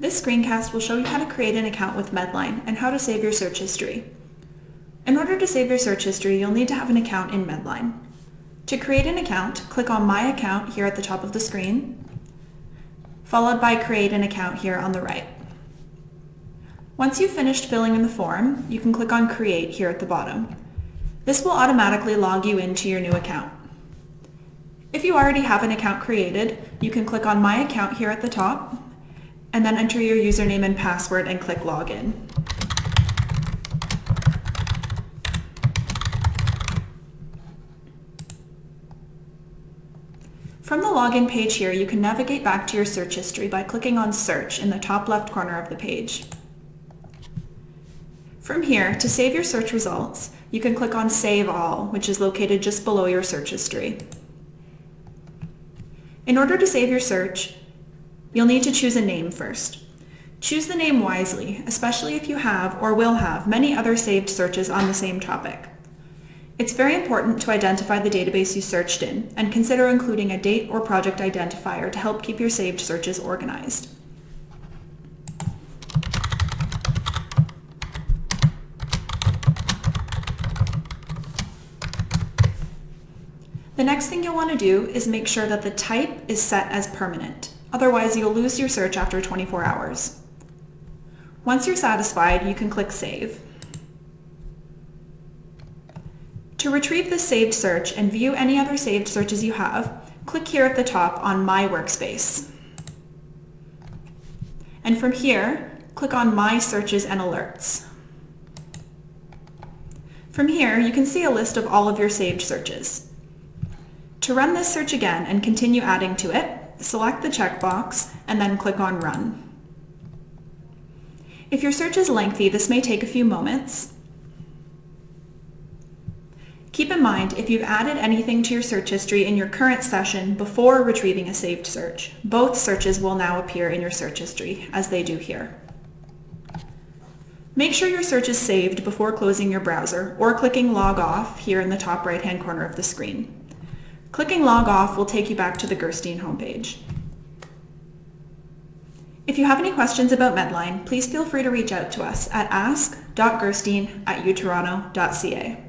This screencast will show you how to create an account with Medline and how to save your search history. In order to save your search history, you'll need to have an account in Medline. To create an account, click on My Account here at the top of the screen, followed by Create an Account here on the right. Once you've finished filling in the form, you can click on Create here at the bottom. This will automatically log you into your new account. If you already have an account created, you can click on My Account here at the top and then enter your username and password and click Login. From the login page here, you can navigate back to your search history by clicking on Search in the top left corner of the page. From here, to save your search results, you can click on Save All, which is located just below your search history. In order to save your search, You'll need to choose a name first. Choose the name wisely, especially if you have or will have many other saved searches on the same topic. It's very important to identify the database you searched in and consider including a date or project identifier to help keep your saved searches organized. The next thing you'll want to do is make sure that the type is set as permanent. Otherwise, you'll lose your search after 24 hours. Once you're satisfied, you can click Save. To retrieve the saved search and view any other saved searches you have, click here at the top on My Workspace. And from here, click on My Searches and Alerts. From here, you can see a list of all of your saved searches. To run this search again and continue adding to it, select the checkbox and then click on Run. If your search is lengthy, this may take a few moments. Keep in mind, if you've added anything to your search history in your current session before retrieving a saved search, both searches will now appear in your search history, as they do here. Make sure your search is saved before closing your browser or clicking Log Off here in the top right-hand corner of the screen. Clicking Log Off will take you back to the Gerstein homepage. If you have any questions about Medline, please feel free to reach out to us at ask.gerstein at utoronto.ca.